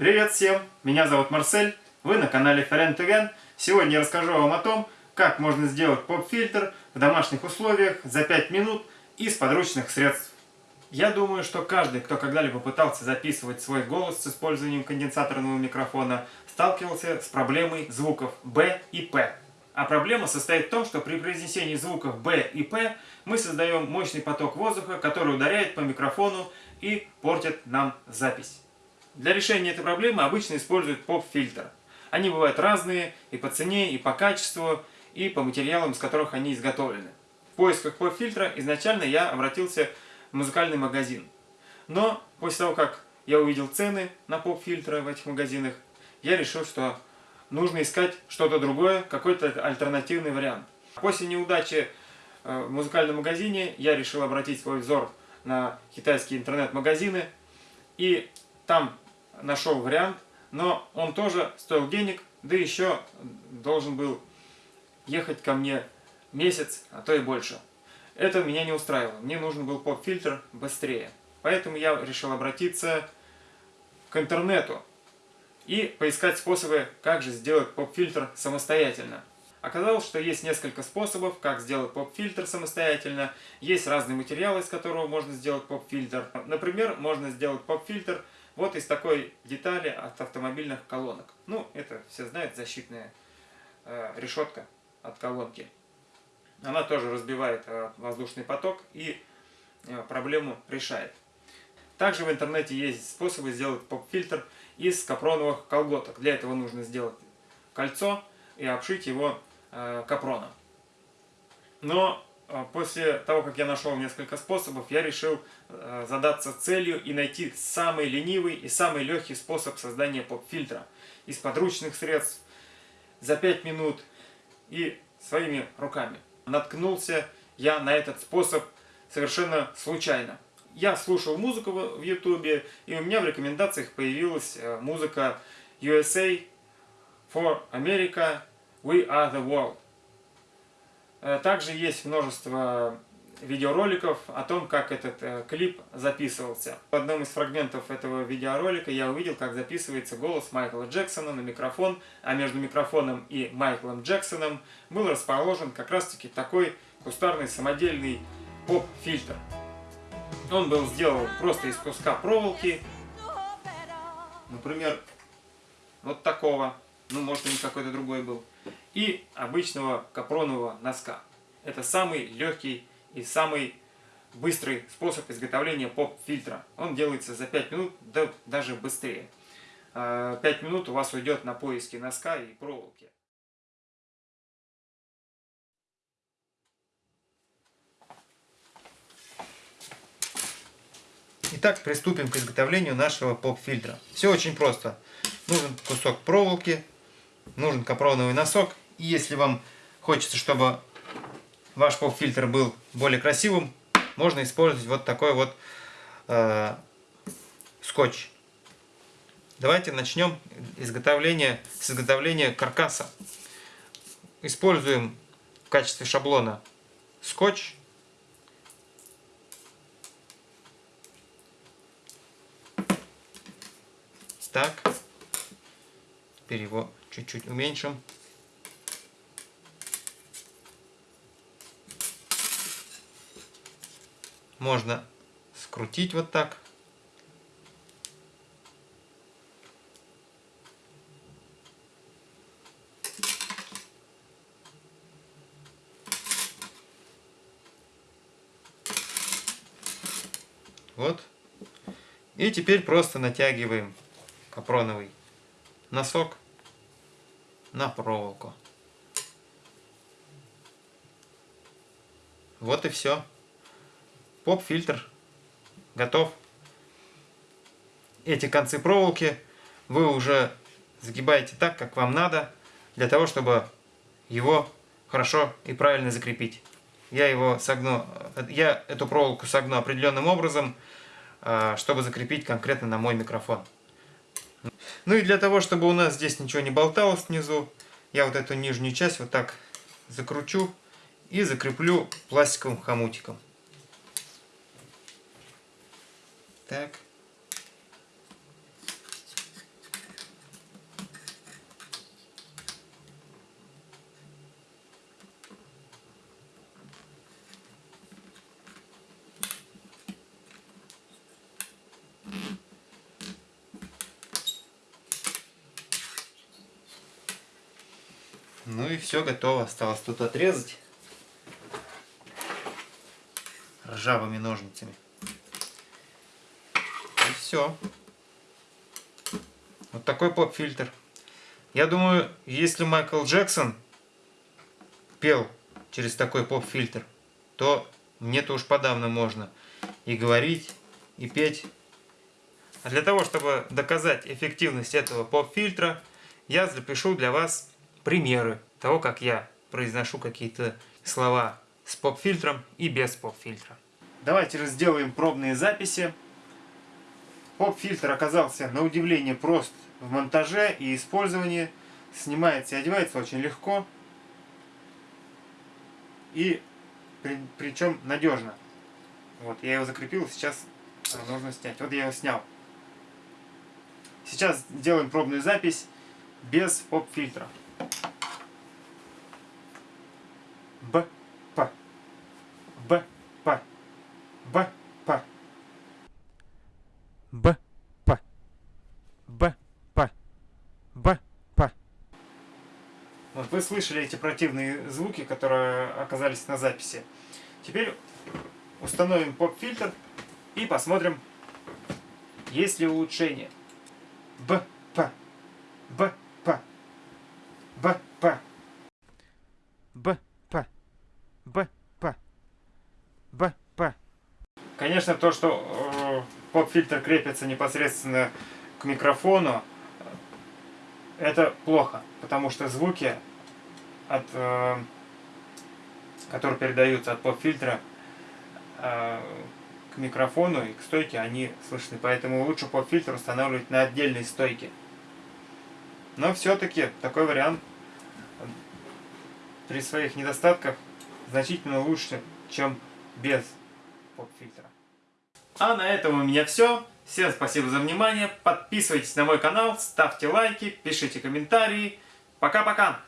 Привет всем! Меня зовут Марсель, вы на канале Ферентеген. Сегодня я расскажу вам о том, как можно сделать поп-фильтр в домашних условиях за 5 минут из подручных средств. Я думаю, что каждый, кто когда-либо пытался записывать свой голос с использованием конденсаторного микрофона, сталкивался с проблемой звуков B и P. А проблема состоит в том, что при произнесении звуков B и P мы создаем мощный поток воздуха, который ударяет по микрофону и портит нам запись. Для решения этой проблемы обычно используют поп-фильтр. Они бывают разные и по цене, и по качеству, и по материалам, из которых они изготовлены. В поисках поп-фильтра изначально я обратился в музыкальный магазин. Но после того, как я увидел цены на поп-фильтры в этих магазинах, я решил, что нужно искать что-то другое, какой-то альтернативный вариант. После неудачи э, в музыкальном магазине я решил обратить свой взор на китайские интернет-магазины и там нашел вариант, но он тоже стоил денег, да еще должен был ехать ко мне месяц, а то и больше. Это меня не устраивало. Мне нужен был поп-фильтр быстрее. Поэтому я решил обратиться к интернету и поискать способы, как же сделать поп-фильтр самостоятельно. Оказалось, что есть несколько способов, как сделать поп-фильтр самостоятельно. Есть разные материалы, из которого можно сделать поп-фильтр. Например, можно сделать поп-фильтр вот из такой детали от автомобильных колонок. Ну, это все знают, защитная э, решетка от колонки. Она тоже разбивает э, воздушный поток и э, проблему решает. Также в интернете есть способы сделать поп-фильтр из капроновых колготок. Для этого нужно сделать кольцо и обшить его э, капроном. Но после того, как я нашел несколько способов, я решил э, задаться целью и найти самый ленивый и самый легкий способ создания поп-фильтра из подручных средств за 5 минут и своими руками. Наткнулся я на этот способ совершенно случайно я слушал музыку в ютубе, и у меня в рекомендациях появилась э, музыка USA for America, We Are The World. Э, также есть множество видеороликов о том, как этот э, клип записывался. В одном из фрагментов этого видеоролика я увидел, как записывается голос Майкла Джексона на микрофон, а между микрофоном и Майклом Джексоном был расположен как раз таки такой кустарный самодельный поп-фильтр. Он был сделан просто из куска проволоки. Например, вот такого. Ну, может, он какой-то другой был. И обычного капронового носка. Это самый легкий и самый быстрый способ изготовления поп-фильтра. Он делается за 5 минут, да даже быстрее. 5 а, минут у вас уйдет на поиски носка и проволоки. Итак, приступим к изготовлению нашего поп-фильтра. Все очень просто. Нужен кусок проволоки, нужен капроновый носок. И если вам хочется, чтобы ваш поп-фильтр был более красивым, можно использовать вот такой вот э, скотч. Давайте начнем изготовление, с изготовления каркаса. Используем в качестве шаблона скотч так. Теперь чуть-чуть уменьшим. Можно скрутить вот так. Вот. И теперь просто натягиваем капроновый носок на проволоку. Вот и все. Поп-фильтр готов. Эти концы проволоки вы уже загибаете так, как вам надо, для того, чтобы его хорошо и правильно закрепить. Я его согну, я эту проволоку согну определенным образом, а, чтобы закрепить конкретно на мой микрофон. Ну и для того, чтобы у нас здесь ничего не болталось внизу, я вот эту нижнюю часть вот так закручу и закреплю пластиковым хомутиком. Так. Ну и все готово. Осталось тут отрезать ржавыми ножницами. И все. Вот такой поп-фильтр. Я думаю, если Майкл Джексон пел через такой поп-фильтр, то мне-то уж подавно можно и говорить, и петь. А для того, чтобы доказать эффективность этого поп-фильтра, я запишу для вас примеры того, как я произношу какие-то слова с поп-фильтром и без поп-фильтра. Давайте сделаем пробные записи. Поп-фильтр оказался на удивление прост в монтаже и использовании. Снимается и одевается очень легко. И при, причем надежно. Вот, я его закрепил, сейчас нужно снять. Вот я его снял. Сейчас делаем пробную запись без поп-фильтра. Б, П, Б, П, Б, П, Б, П, Б, П, Б, П. Вот вы слышали эти противные звуки, которые оказались на записи. Теперь установим поп-фильтр и посмотрим, есть ли улучшение. Б, П, Б, П, Б, П, Б, П, Б, П, Б, П. Конечно, то, что э, поп-фильтр крепится непосредственно к микрофону, это плохо, потому что звуки, от, э, которые передаются от поп-фильтра, э, к микрофону и к стойке, они слышны. Поэтому лучше поп-фильтр устанавливать на отдельной стойке. Но все-таки такой вариант при своих недостатках значительно лучше, чем без поп-фильтра. А на этом у меня все. Всем спасибо за внимание. Подписывайтесь на мой канал, ставьте лайки, пишите комментарии. Пока-пока!